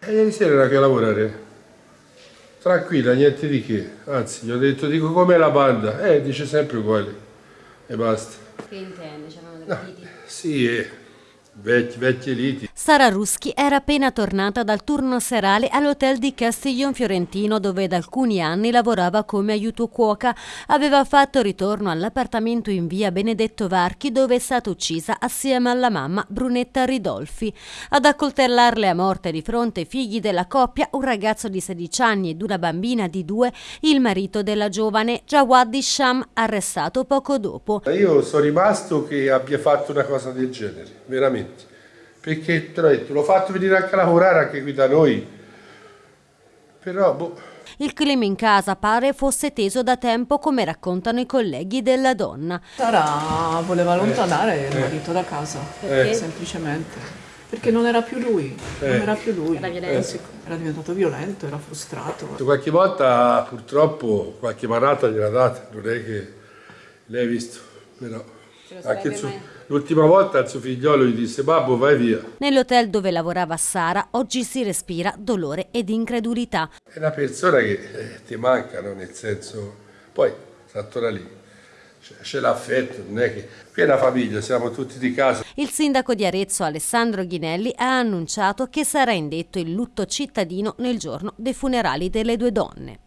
E ieri sera era che a lavorare. Tranquilla, niente di che. Anzi, gli ho detto, dico com'è la banda? Eh, dice sempre uguale. E basta. Che intende? C'erano delle liti? Sì, eh, vecchi, vecchie liti. Sara Ruschi era appena tornata dal turno serale all'hotel di Castiglion Fiorentino dove da alcuni anni lavorava come aiuto cuoca. Aveva fatto ritorno all'appartamento in via Benedetto Varchi dove è stata uccisa assieme alla mamma Brunetta Ridolfi. Ad accoltellarle a morte di fronte ai figli della coppia un ragazzo di 16 anni ed una bambina di due, il marito della giovane Jawad Isham, arrestato poco dopo. Io sono rimasto che abbia fatto una cosa del genere, veramente perché te l'ho detto, l'ho fatto venire anche a lavorare anche qui da noi, però boh. Il clima in casa pare fosse teso da tempo come raccontano i colleghi della donna. Sara voleva allontanare eh, il marito eh, da casa, eh. semplicemente. Perché non era più lui, non Eh. era più lui. Era violento. Era diventato violento, era frustrato. Qualche volta purtroppo qualche manata gliela date, non è che l'hai visto, però suo- l'ultima volta il suo figliolo gli disse babbo vai via. Nell'hotel dove lavorava Sara oggi si respira dolore ed incredulità. È una persona che eh, ti manca, no? nel senso, poi sta ancora lì, c'è, c'è l'affetto, non è che qui è una famiglia, siamo tutti di casa. Il sindaco di Arezzo Alessandro Ghinelli ha annunciato che sarà indetto il lutto cittadino nel giorno dei funerali delle due donne.